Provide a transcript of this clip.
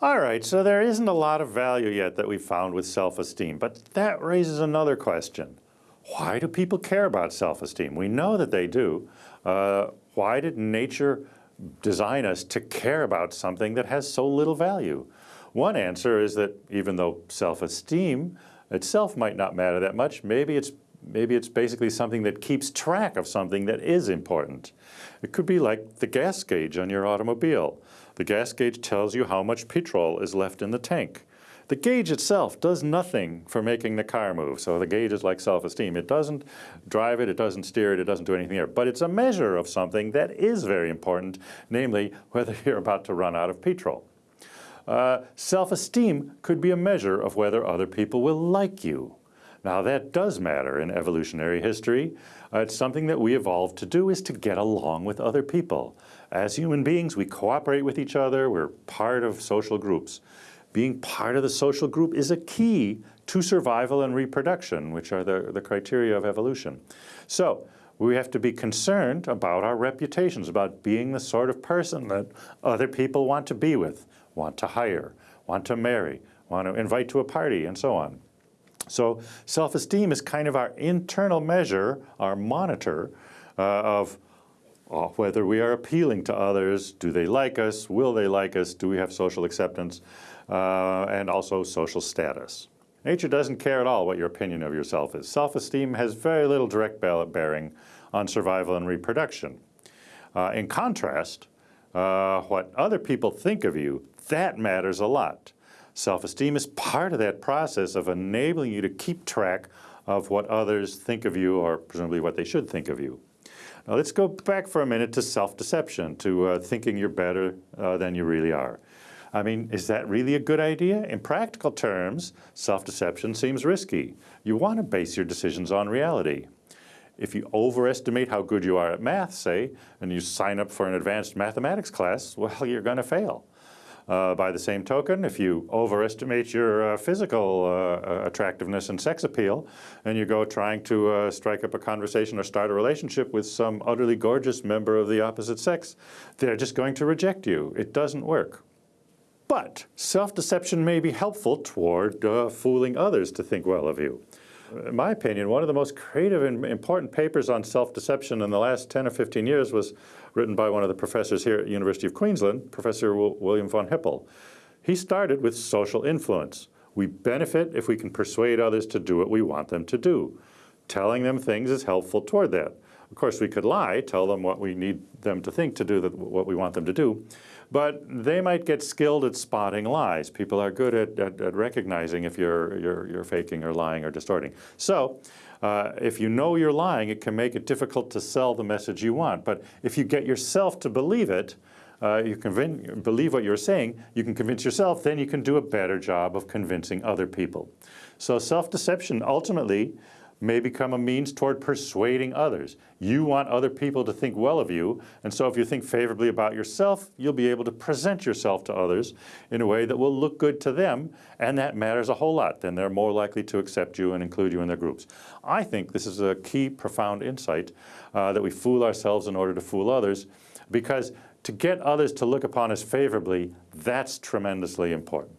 All right, so there isn't a lot of value yet that we've found with self-esteem, but that raises another question. Why do people care about self-esteem? We know that they do. Uh, why did nature design us to care about something that has so little value? One answer is that even though self-esteem itself might not matter that much, maybe it's maybe it's basically something that keeps track of something that is important. It could be like the gas gauge on your automobile. The gas gauge tells you how much petrol is left in the tank. The gauge itself does nothing for making the car move. So the gauge is like self-esteem. It doesn't drive it, it doesn't steer it, it doesn't do anything there. But it's a measure of something that is very important, namely whether you're about to run out of petrol. Uh, self-esteem could be a measure of whether other people will like you. Now that does matter in evolutionary history. Uh, it's something that we evolved to do is to get along with other people. As human beings, we cooperate with each other, we're part of social groups. Being part of the social group is a key to survival and reproduction, which are the, the criteria of evolution. So we have to be concerned about our reputations, about being the sort of person that other people want to be with, want to hire, want to marry, want to invite to a party, and so on. So self-esteem is kind of our internal measure, our monitor uh, of uh, whether we are appealing to others, do they like us, will they like us, do we have social acceptance, uh, and also social status. Nature doesn't care at all what your opinion of yourself is. Self-esteem has very little direct ballot bearing on survival and reproduction. Uh, in contrast, uh, what other people think of you, that matters a lot. Self-esteem is part of that process of enabling you to keep track of what others think of you or presumably what they should think of you. Now let's go back for a minute to self-deception, to uh, thinking you're better uh, than you really are. I mean, is that really a good idea? In practical terms, self-deception seems risky. You want to base your decisions on reality. If you overestimate how good you are at math, say, and you sign up for an advanced mathematics class, well, you're going to fail. Uh, by the same token, if you overestimate your uh, physical uh, attractiveness and sex appeal, and you go trying to uh, strike up a conversation or start a relationship with some utterly gorgeous member of the opposite sex, they're just going to reject you. It doesn't work. But self-deception may be helpful toward uh, fooling others to think well of you in my opinion, one of the most creative and important papers on self-deception in the last 10 or 15 years was written by one of the professors here at University of Queensland, Professor William von Hippel. He started with social influence. We benefit if we can persuade others to do what we want them to do. Telling them things is helpful toward that. Course, we could lie, tell them what we need them to think to do the, what we want them to do. But they might get skilled at spotting lies. People are good at, at, at recognizing if you're, you're, you're faking or lying or distorting. So uh, if you know you're lying, it can make it difficult to sell the message you want. But if you get yourself to believe it, uh, you believe what you're saying, you can convince yourself, then you can do a better job of convincing other people. So self-deception ultimately may become a means toward persuading others. You want other people to think well of you, and so if you think favorably about yourself, you'll be able to present yourself to others in a way that will look good to them, and that matters a whole lot. Then they're more likely to accept you and include you in their groups. I think this is a key, profound insight uh, that we fool ourselves in order to fool others, because to get others to look upon us favorably, that's tremendously important.